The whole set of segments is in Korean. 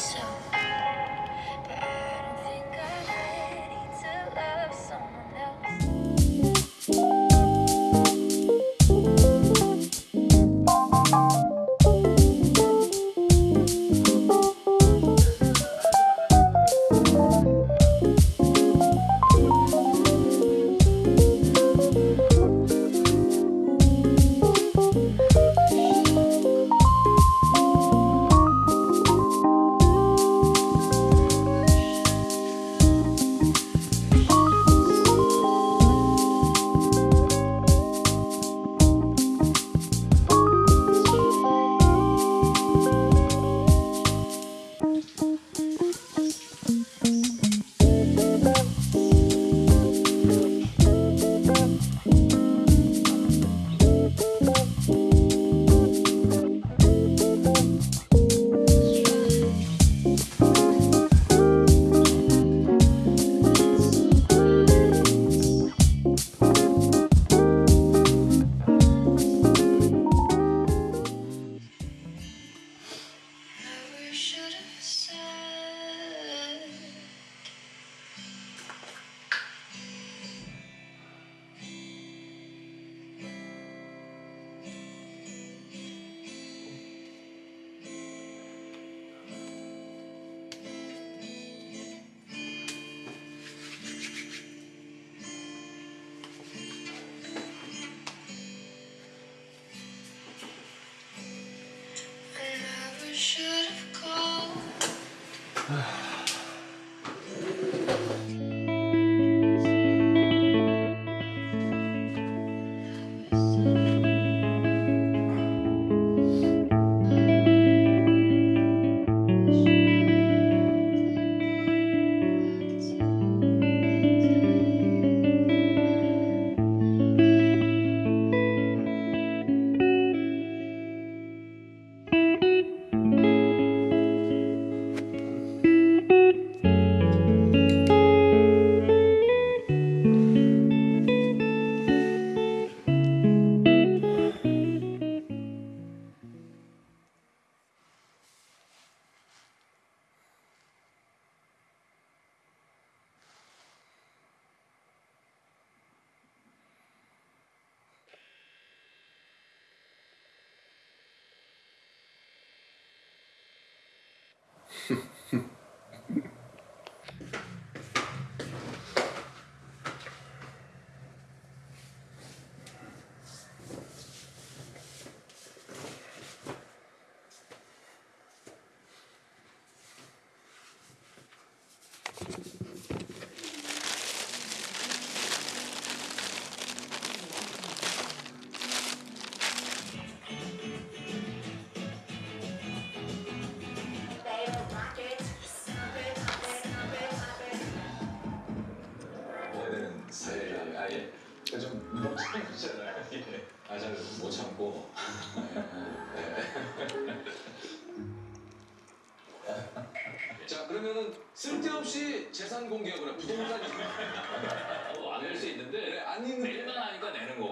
so. 아 저는 못 참고. 자 그러면은 쓸데없이 재산 공개하거나 부동산 어, 안낼 수 있는데 네, 안 있는 낼만 하니까 내는 거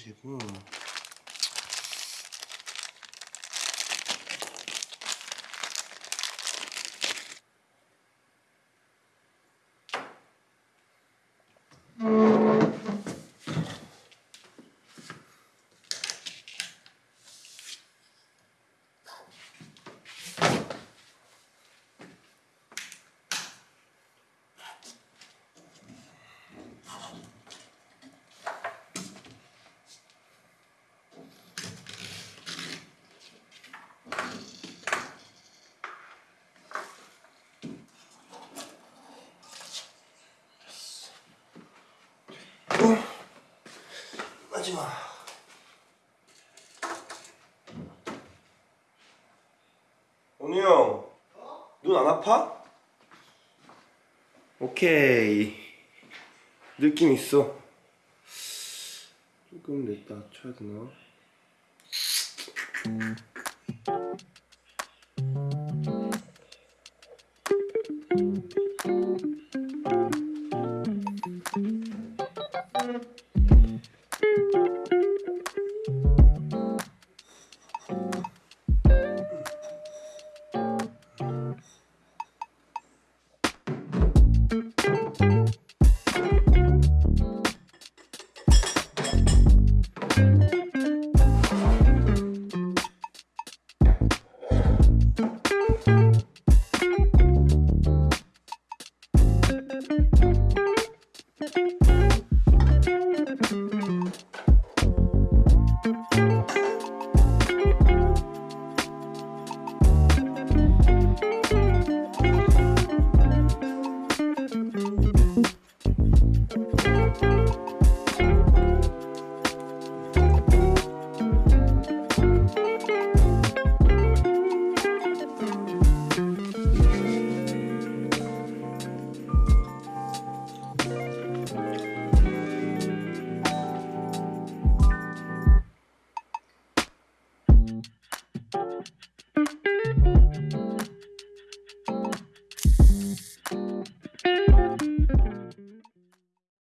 가지고 원우 형, 눈 안 아파? 오케이. 느낌 있어. 조금 냈다 쳐야 되나?